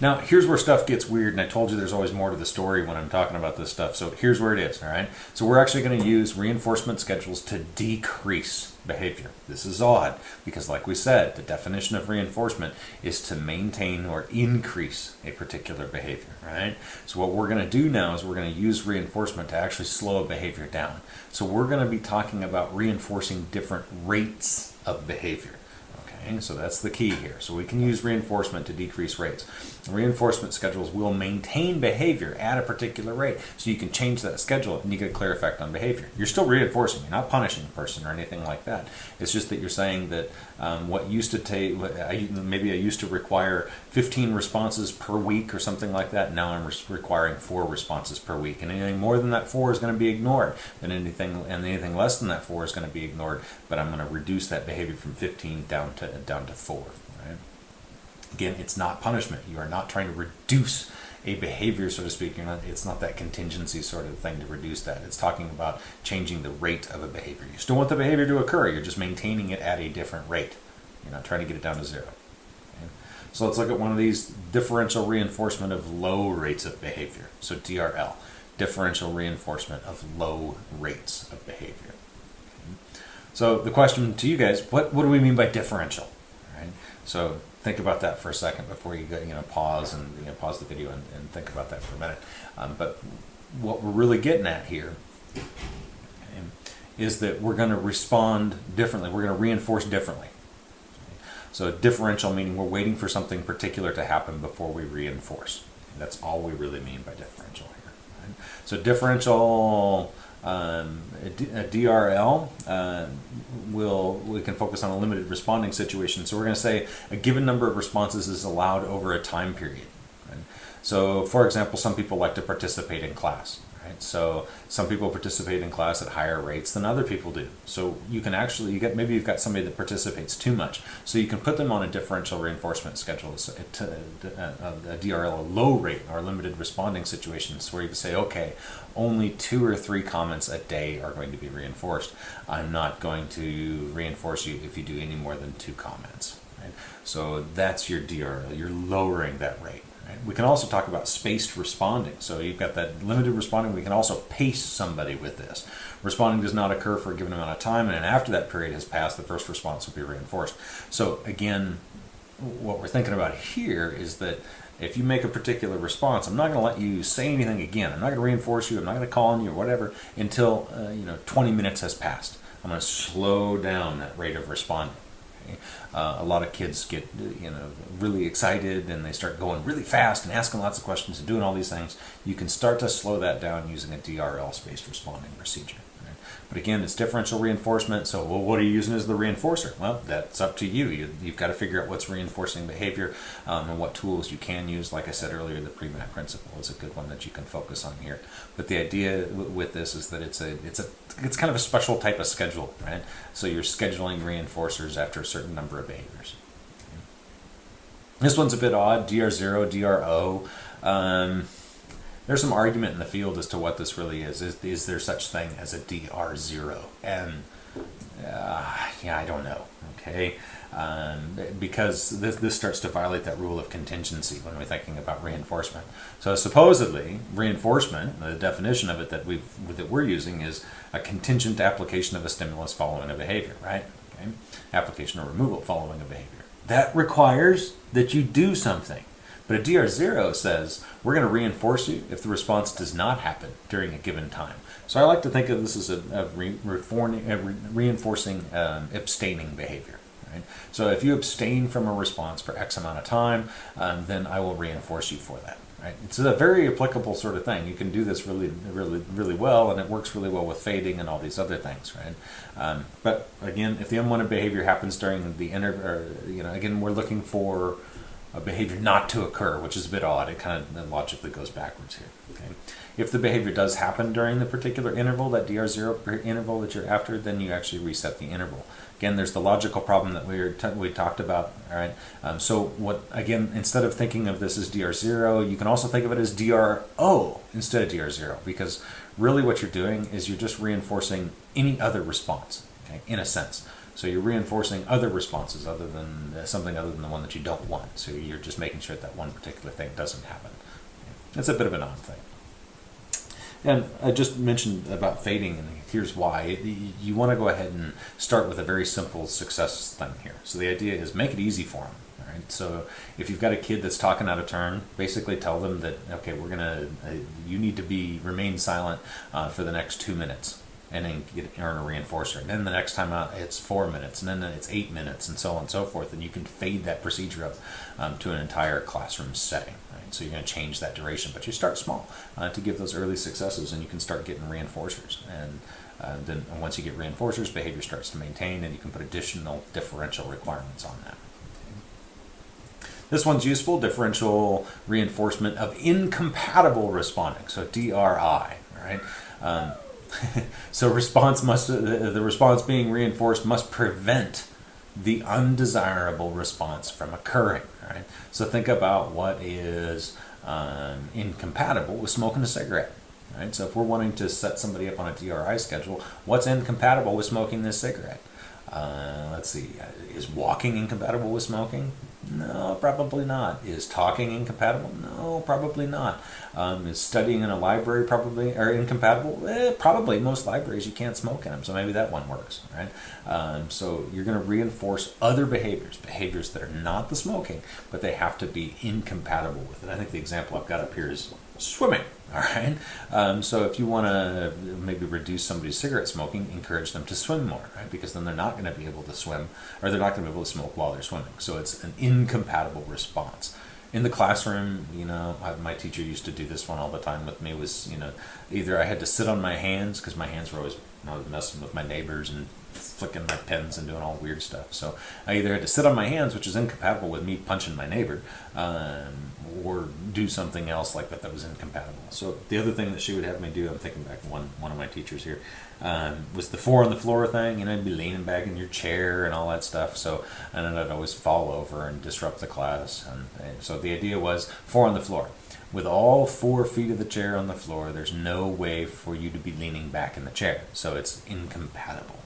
Now, here's where stuff gets weird, and I told you there's always more to the story when I'm talking about this stuff. So here's where it is, all right? So we're actually going to use reinforcement schedules to decrease behavior. This is odd because, like we said, the definition of reinforcement is to maintain or increase a particular behavior, right? So what we're going to do now is we're going to use reinforcement to actually slow a behavior down. So we're going to be talking about reinforcing different rates of behavior. Okay, so that's the key here. So we can use reinforcement to decrease rates. Reinforcement schedules will maintain behavior at a particular rate. So you can change that schedule and you get a clear effect on behavior. You're still reinforcing, you're not punishing the person or anything like that. It's just that you're saying that um, what used to take, maybe I used to require 15 responses per week or something like that. Now I'm requiring four responses per week. And anything more than that four is going to be ignored. And anything, and anything less than that four is going to be ignored. But I'm going to reduce that behavior from 15 down to, down to four. Again, it's not punishment. You are not trying to reduce a behavior, so to speak. Not, it's not that contingency sort of thing to reduce that. It's talking about changing the rate of a behavior. You still want the behavior to occur. You're just maintaining it at a different rate. You're not trying to get it down to zero. So let's look at one of these differential reinforcement of low rates of behavior. So DRL, differential reinforcement of low rates of behavior. So the question to you guys, what, what do we mean by differential? Right? So think about that for a second before you go, you know, pause and you know, pause the video and, and think about that for a minute. Um, but what we're really getting at here okay, is that we're going to respond differently. We're going to reinforce differently. So differential meaning we're waiting for something particular to happen before we reinforce. That's all we really mean by differential here. Right? So differential um, a, DRL uh, will we can focus on a limited responding situation. So we're going to say a given number of responses is allowed over a time period. Right? So, for example, some people like to participate in class. Right? So some people participate in class at higher rates than other people do. So you can actually, you get maybe you've got somebody that participates too much. So you can put them on a differential reinforcement schedule, so uh, uh, a, a, a DRL, a low rate or limited responding situations where you can say, okay, only two or three comments a day are going to be reinforced. I'm not going to reinforce you if you do any more than two comments. Right? So that's your DRL. You're lowering that rate. We can also talk about spaced responding. So you've got that limited responding. We can also pace somebody with this. Responding does not occur for a given amount of time, and after that period has passed, the first response will be reinforced. So again, what we're thinking about here is that if you make a particular response, I'm not going to let you say anything again. I'm not going to reinforce you. I'm not going to call on you or whatever until uh, you know 20 minutes has passed. I'm going to slow down that rate of responding. Uh, a lot of kids get you know really excited and they start going really fast and asking lots of questions and doing all these things. You can start to slow that down using a DRL spaced responding procedure. But again, it's differential reinforcement. So, well, what are you using as the reinforcer? Well, that's up to you. you have got to figure out what's reinforcing behavior um, and what tools you can use. Like I said earlier, the Premack principle is a good one that you can focus on here. But the idea with this is that it's a it's a it's kind of a special type of schedule, right? So you're scheduling reinforcers after a certain number of behaviors. This one's a bit odd. DR0, DRO. Um, there's some argument in the field as to what this really is. Is, is there such thing as a DR0? And uh, yeah, I don't know. Okay, um, because this, this starts to violate that rule of contingency when we're thinking about reinforcement. So supposedly, reinforcement, the definition of it that we that we're using is a contingent application of a stimulus following a behavior, right? Okay, application or removal following a behavior. That requires that you do something. But a DR0 says we're going to reinforce you if the response does not happen during a given time. So I like to think of this as a, a, re, a re, reinforcing um, abstaining behavior. Right? So if you abstain from a response for X amount of time, um, then I will reinforce you for that. Right? It's a very applicable sort of thing. You can do this really, really, really well, and it works really well with fading and all these other things, right? Um, but again, if the unwanted behavior happens during the inter, you know, again, we're looking for a behavior not to occur, which is a bit odd. It kind of logically goes backwards here. Okay? If the behavior does happen during the particular interval, that DR0 interval that you're after, then you actually reset the interval. Again, there's the logical problem that we were we talked about. All right. Um, so what again? Instead of thinking of this as DR0, you can also think of it as DRO instead of DR0 because really what you're doing is you're just reinforcing any other response. Okay, in a sense. So you're reinforcing other responses other than uh, something other than the one that you don't want. So you're just making sure that one particular thing doesn't happen. It's a bit of an odd thing. And I just mentioned about fading, and here's why. You want to go ahead and start with a very simple success thing here. So the idea is make it easy for them. Right? So if you've got a kid that's talking out of turn, basically tell them that okay, we're gonna, uh, you need to be remain silent uh, for the next two minutes, and then get earn a reinforcer. And then the next time out, it's four minutes, and then it's eight minutes, and so on and so forth. And you can fade that procedure up um, to an entire classroom setting. Right? So you're going to change that duration, but you start small uh, to give those early successes, and you can start getting reinforcers. And uh, then once you get reinforcers, behavior starts to maintain, and you can put additional differential requirements on that. This one's useful, differential reinforcement of incompatible responding, so DRI, right? Um, so response must, the response being reinforced must prevent the undesirable response from occurring, right? So think about what is um, incompatible with smoking a cigarette, right? So if we're wanting to set somebody up on a DRI schedule, what's incompatible with smoking this cigarette? Uh, let's see, is walking incompatible with smoking? No, probably not. Is talking incompatible? No, probably not. Um, is studying in a library probably or incompatible? Eh, probably. Most libraries you can't smoke in them, so maybe that one works, right? Um, so you're going to reinforce other behaviors, behaviors that are not the smoking, but they have to be incompatible with it. I think the example I've got up here is swimming. All right. Um, so if you want to maybe reduce somebody's cigarette smoking, encourage them to swim more, right? Because then they're not going to be able to swim, or they're not going to be able to smoke while they're swimming. So it's an incompatible response. In the classroom, you know, my teacher used to do this one all the time with me. Was you know, either I had to sit on my hands because my hands were always I was messing with my neighbors and flicking my pens and doing all weird stuff. So I either had to sit on my hands, which is incompatible with me punching my neighbor, um, or do something else like that that was incompatible. So the other thing that she would have me do, I'm thinking back one one of my teachers here, um, was the four on the floor thing. You know, you'd be leaning back in your chair and all that stuff. So and then I'd always fall over and disrupt the class. And, and so the idea was four on the floor. With all four feet of the chair on the floor, there's no way for you to be leaning back in the chair. So it's incompatible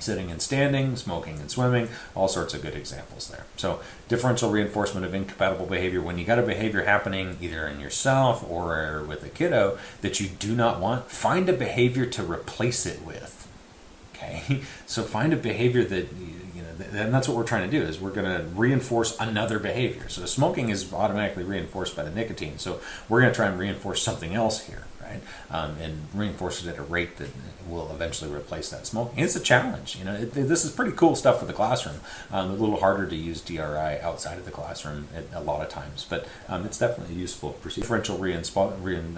sitting and standing, smoking and swimming, all sorts of good examples there. So differential reinforcement of incompatible behavior, when you got a behavior happening either in yourself or with a kiddo that you do not want, find a behavior to replace it with. Okay, so find a behavior that you know, and that's what we're trying to do is we're going to reinforce another behavior. So smoking is automatically reinforced by the nicotine. So we're going to try and reinforce something else here right? Um, and reinforce it at a rate that will eventually replace that smoke. And it's a challenge. You know, it, this is pretty cool stuff for the classroom. Um, a little harder to use DRI outside of the classroom at, a lot of times, but um, it's definitely useful. Differential rein,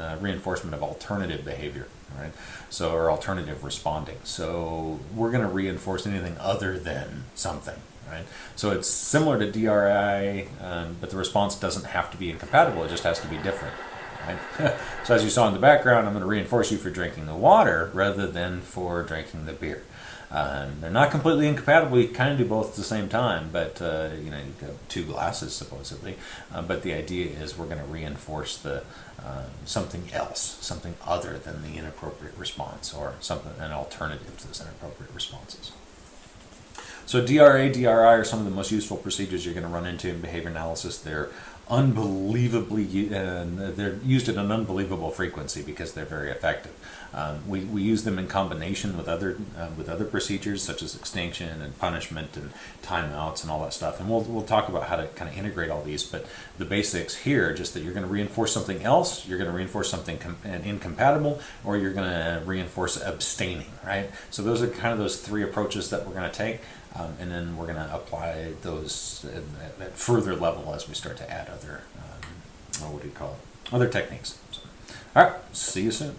uh, reinforcement of alternative behavior. Right, so or alternative responding. So we're going to reinforce anything other than something, right? So it's similar to DRI, um, but the response doesn't have to be incompatible. It just has to be different. Right? so as you saw in the background, I'm going to reinforce you for drinking the water rather than for drinking the beer. Um, they're not completely incompatible. You kind of do both at the same time, but uh, you know two glasses supposedly. Uh, but the idea is we're going to reinforce the uh, something else, something other than the inappropriate response, or something an alternative to those inappropriate responses. So DRA, DRI are some of the most useful procedures you're going to run into in behavior analysis. They're unbelievably, uh, they're used at an unbelievable frequency because they're very effective. Um, we, we use them in combination with other uh, with other procedures such as extinction and punishment and timeouts and all that stuff. And we'll, we'll talk about how to kind of integrate all these. But the basics here are just that you're going to reinforce something else, you're going to reinforce something incompatible, or you're going to reinforce abstaining, right? So those are kind of those three approaches that we're going to take. Um, and then we're going to apply those at, at, further level as we start to add other, um, what do you call it, other techniques. So, all right, see you soon.